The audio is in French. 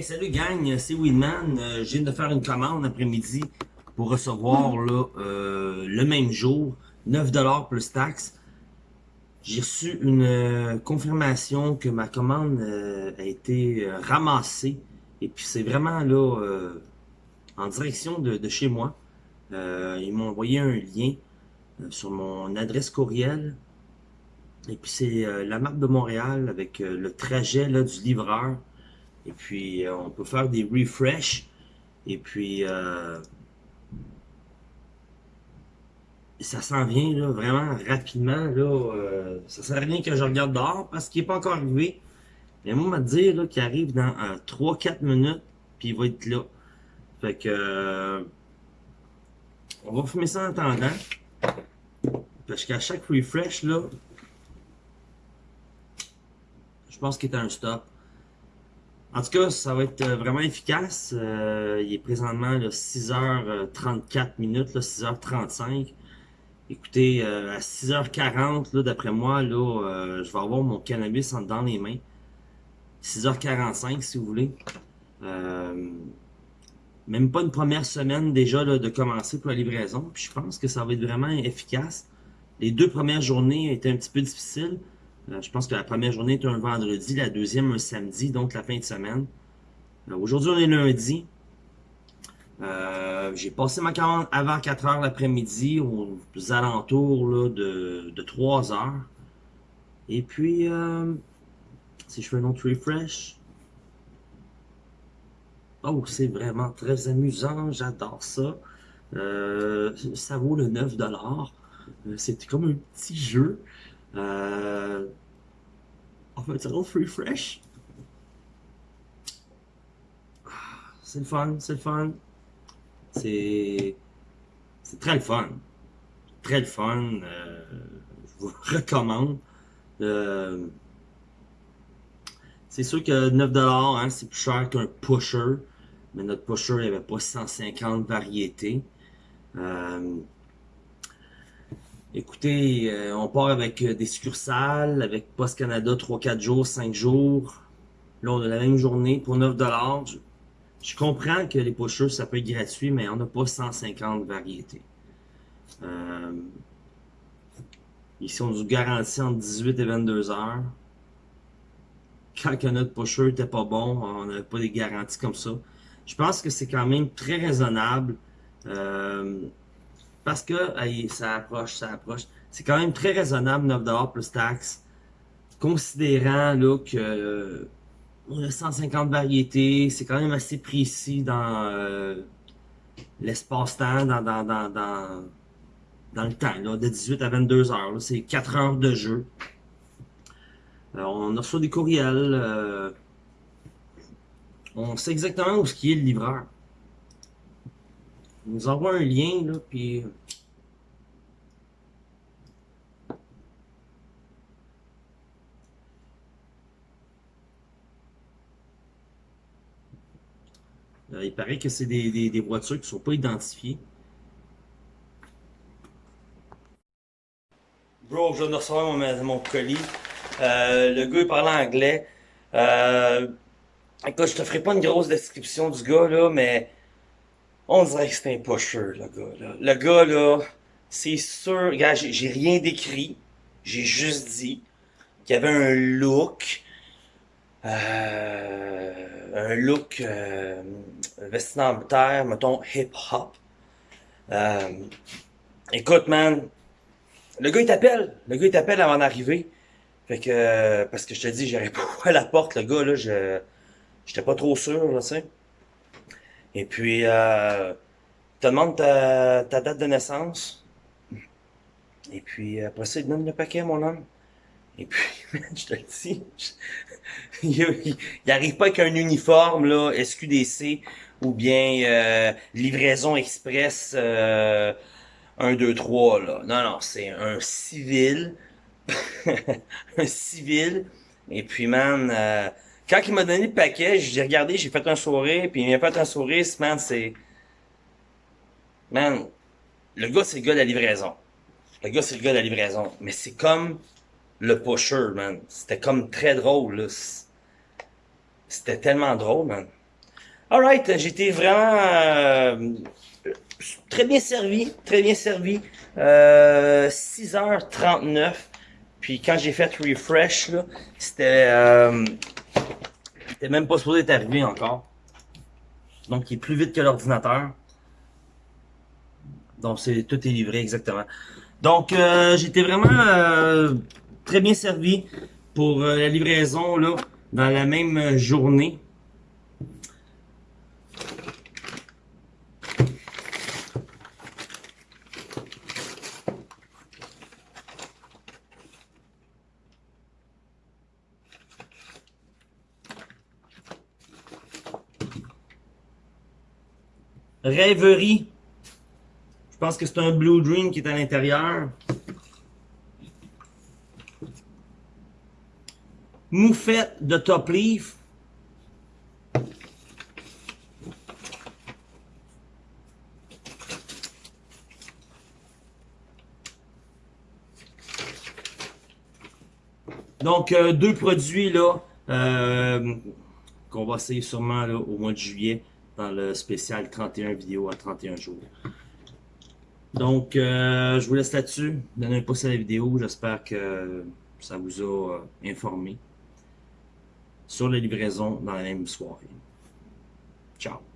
Hey, salut gang, c'est Winman. Euh, je viens de faire une commande après-midi pour recevoir là, euh, le même jour 9$ plus taxes. J'ai reçu une euh, confirmation que ma commande a été ramassée. Et puis c'est vraiment là en direction de, de chez moi. ils m'ont envoyé un lien sur mon adresse courriel. Et puis c'est la map de Montréal avec le trajet là, du livreur. Et puis, euh, on peut faire des refresh. Et puis, euh, ça s'en vient là, vraiment rapidement. Là, euh, ça sert à rien que je regarde dehors parce qu'il n'est pas encore arrivé. Mais moi, m'a dit qu'il arrive dans 3-4 minutes, puis il va être là. Fait que... on va fumer ça en attendant. Parce qu'à chaque refresh, là, je pense qu'il est un stop. En tout cas, ça va être euh, vraiment efficace. Euh, il est présentement 6h34 minutes, 6h35. Écoutez, euh, à 6h40, d'après moi, là, je vais avoir mon cannabis dans les mains. 6h45, si vous voulez. même pas une première semaine déjà de commencer pour la livraison. Puis je pense que ça va être vraiment efficace. Les deux premières journées étaient un petit peu difficiles. Euh, je pense que la première journée est un vendredi, la deuxième un samedi, donc la fin de semaine. Euh, aujourd'hui, on est lundi. Euh, j'ai passé ma commande avant 4 heures l'après-midi, aux alentours de, de 3 heures. Et puis, si je fais un autre refresh, oh, c'est vraiment très amusant, j'adore ça. ça vaut le 9$. C'était comme un petit jeu. Euh, on va dire free fresh. C'est le fun, c'est le fun. C'est très le fun. Très le fun. Euh, je vous recommande. Euh, c'est sûr que 9$, hein, c'est plus cher qu'un pusher. Mais notre pusher, il avait pas 150 variétés. Euh, Écoutez, euh, on part avec euh, des succursales, avec Post Canada 3-4 jours, 5 jours. Là, on a la même journée pour 9 je, je comprends que les pushers, ça peut être gratuit, mais on n'a pas 150 variétés. Euh, ici, on nous garantit entre 18 et 22 heures. Quand notre pusher n'était pas bon, on n'avait pas des garanties comme ça. Je pense que c'est quand même très raisonnable. Euh, parce que ça approche, ça approche. C'est quand même très raisonnable, 9$ plus taxes. Considérant là, que on a 150 variétés, c'est quand même assez précis dans euh, l'espace-temps, dans, dans, dans, dans, dans le temps, là, de 18 à 22 heures. C'est 4 heures de jeu. Euh, on reçoit des courriels. Euh, on sait exactement où ce qui est le livreur nous envoie un lien, là, puis... Euh, il paraît que c'est des, des, voitures qui ne sont pas identifiées. Bro, je viens de recevoir mon, mon colis. Euh, le gars, il parle anglais. Euh, écoute, je te ferai pas une grosse description du gars, là, mais on dirait que c'est un pusher, le gars, là. Le gars, là, c'est sûr... Regarde, j'ai rien décrit. J'ai juste dit qu'il y avait un look... Euh, un look euh, vestimentaire, mettons, hip-hop. Euh, écoute, man, le gars, il t'appelle. Le gars, il t'appelle avant d'arriver. Fait que, parce que je te dis, j'irai pas à la porte, le gars, là, je, j'étais pas trop sûr, là, tu sais. Et puis, euh, te demande ta, date de naissance. Et puis, après ça, il te donne le paquet, mon homme. Et puis, je te le dis, il, il, arrive pas avec un uniforme, là, SQDC, ou bien euh, livraison express euh, 1, 2, 3, là. Non, non, c'est un civil. un civil. Et puis, man, euh, quand il m'a donné le paquet, j'ai regardé, j'ai fait un sourire, puis il m'a fait un sourire, man, c'est... Man, le gars, c'est le gars de la livraison. Le gars, c'est le gars de la livraison. Mais c'est comme le pusher, man. C'était comme très drôle, là. C'était tellement drôle, man. Alright, j'étais vraiment euh, très bien servi, très bien servi. Euh, 6h39. Puis quand j'ai fait refresh, là, c'était euh, c'était même pas supposé être arrivé encore. Donc il est plus vite que l'ordinateur. Donc c'est tout est livré exactement. Donc euh, j'étais vraiment euh, très bien servi pour euh, la livraison là dans la même journée. Rêverie. Je pense que c'est un Blue Dream qui est à l'intérieur. Moufette de Top Leaf. Donc, euh, deux produits là euh, qu'on va essayer sûrement au mois de juillet dans le spécial 31 vidéos à 31 jours. Donc, euh, je vous laisse là-dessus. Donnez un pouce à la vidéo. J'espère que ça vous a euh, informé sur la livraison dans la même soirée. Ciao!